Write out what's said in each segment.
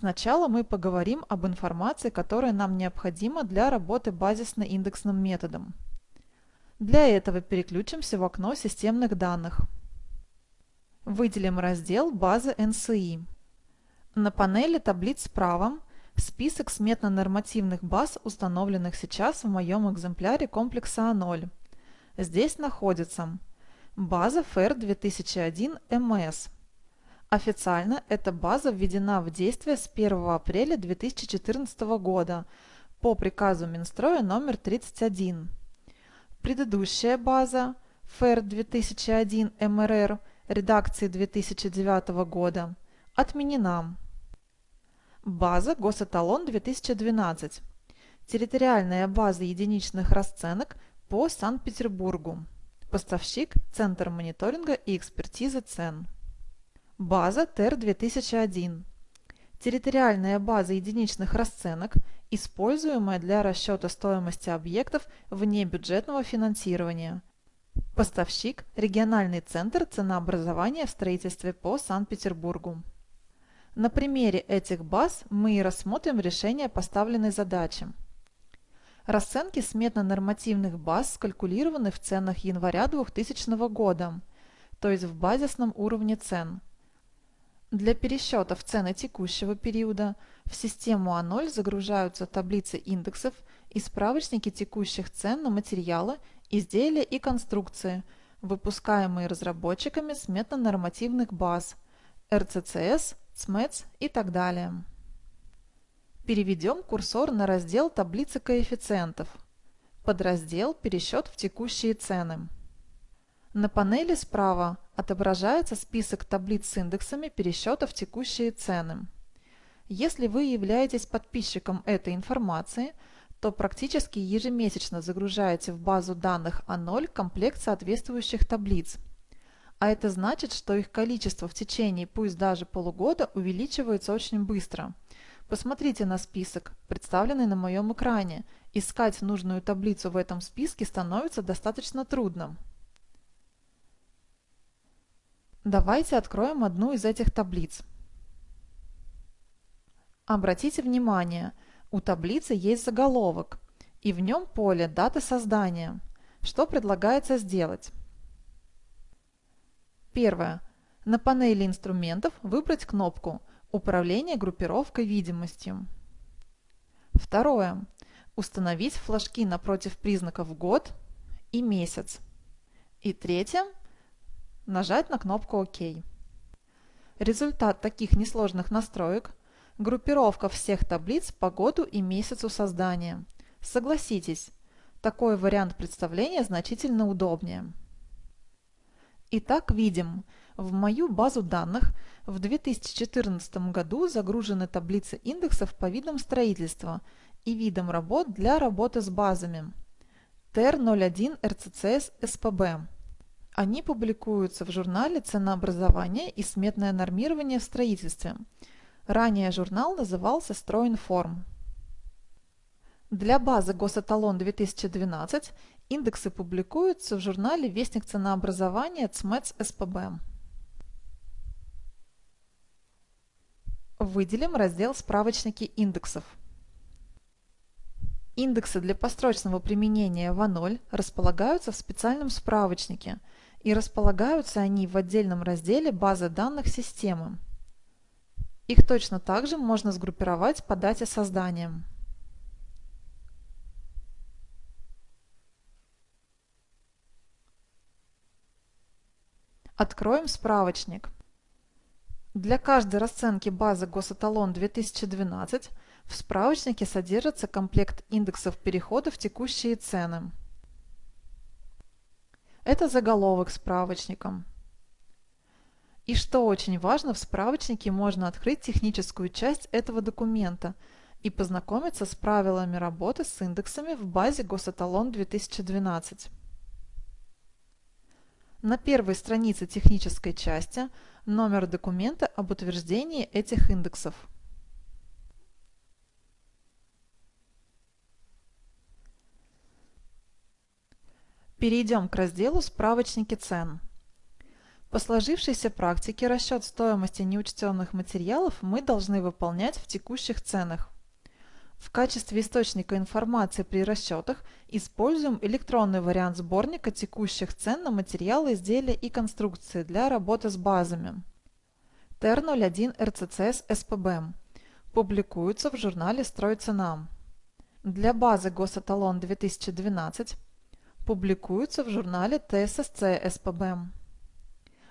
Сначала мы поговорим об информации, которая нам необходима для работы базисно-индексным методом. Для этого переключимся в окно системных данных. Выделим раздел «Базы NCI». На панели таблиц справа список сметно-нормативных баз, установленных сейчас в моем экземпляре комплекса А0. Здесь находится база FAIR 2001 MS. Официально эта база введена в действие с 1 апреля 2014 года по приказу Минстроя номер 31. Предыдущая база FAIR 2001 МРР редакции 2009 года отменена. База Госэталон 2012. Территориальная база единичных расценок по Санкт-Петербургу. Поставщик – Центр мониторинга и экспертизы цен. База ТЭР-2001. Территориальная база единичных расценок, используемая для расчета стоимости объектов вне бюджетного финансирования. Поставщик – Региональный центр ценообразования в строительстве по Санкт-Петербургу. На примере этих баз мы и рассмотрим решение поставленной задачи. Расценки сметно-нормативных баз скалькулированы в ценах января 2000 года, то есть в базисном уровне цен – для пересчетов цены текущего периода в систему А0 загружаются таблицы индексов и справочники текущих цен на материалы, изделия и конструкции, выпускаемые разработчиками сметно-нормативных баз, РЦЦС, СМЭЦ и так далее. Переведем курсор на раздел «Таблицы коэффициентов», подраздел «Пересчет в текущие цены». На панели справа отображается список таблиц с индексами пересчета в текущие цены. Если вы являетесь подписчиком этой информации, то практически ежемесячно загружаете в базу данных А0 комплект соответствующих таблиц. А это значит, что их количество в течение пусть даже полугода увеличивается очень быстро. Посмотрите на список, представленный на моем экране. Искать нужную таблицу в этом списке становится достаточно трудно. Давайте откроем одну из этих таблиц. Обратите внимание, у таблицы есть заголовок, и в нем поле даты создания. Что предлагается сделать? Первое. На панели инструментов выбрать кнопку «Управление группировкой видимостью». Второе. Установить флажки напротив признаков «Год» и «Месяц». И третье нажать на кнопку ОК. Результат таких несложных настроек – группировка всех таблиц по году и месяцу создания. Согласитесь, такой вариант представления значительно удобнее. Итак, видим, в мою базу данных в 2014 году загружены таблицы индексов по видам строительства и видам работ для работы с базами. ТР-01 РЦЦС СПБ они публикуются в журнале «Ценообразование и сметное нормирование в строительстве». Ранее журнал назывался «Стройинформ». Для базы Госэталон 2012 индексы публикуются в журнале «Вестник ценообразования ЦМЭЦ СПБ». Выделим раздел «Справочники индексов». Индексы для построчного применения в А0 располагаются в специальном справочнике – и располагаются они в отдельном разделе базы данных системы. Их точно так же можно сгруппировать по дате создания. Откроем справочник. Для каждой расценки базы Госэталон 2012 в справочнике содержится комплект индексов перехода в текущие цены. Это заголовок справочником. И что очень важно, в справочнике можно открыть техническую часть этого документа и познакомиться с правилами работы с индексами в базе Госэталон 2012. На первой странице технической части номер документа об утверждении этих индексов. Перейдем к разделу «Справочники цен». По сложившейся практике расчет стоимости неучтенных материалов мы должны выполнять в текущих ценах. В качестве источника информации при расчетах используем электронный вариант сборника текущих цен на материалы, изделия и конструкции для работы с базами. ТЭР-01 РЦЦС СПБ. Публикуется в журнале «Стройцена». Для базы Госэталон 2012 публикуется в журнале ТССЦ СПБ.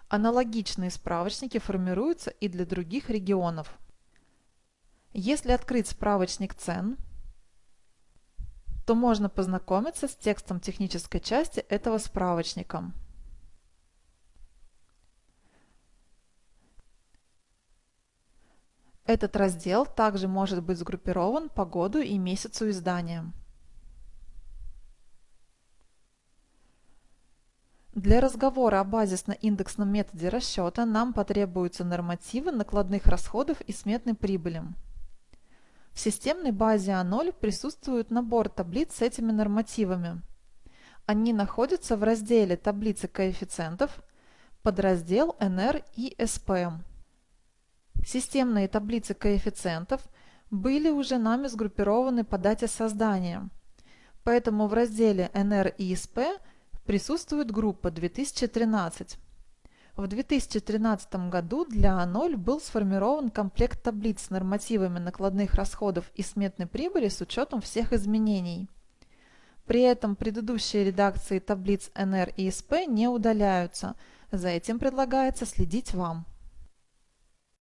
Аналогичные справочники формируются и для других регионов. Если открыть справочник цен, то можно познакомиться с текстом технической части этого справочника. Этот раздел также может быть сгруппирован по году и месяцу издания. Для разговора о базисно-индексном методе расчета нам потребуются нормативы накладных расходов и сметной прибыли. В системной базе А0 присутствует набор таблиц с этими нормативами. Они находятся в разделе «Таблицы коэффициентов», подраздел «НР» и «СП». Системные таблицы коэффициентов были уже нами сгруппированы по дате создания, поэтому в разделе «НР» и «СП» присутствует группа 2013. В 2013 году для А0 был сформирован комплект таблиц с нормативами накладных расходов и сметной прибыли с учетом всех изменений. При этом предыдущие редакции таблиц НР и СП не удаляются, за этим предлагается следить вам.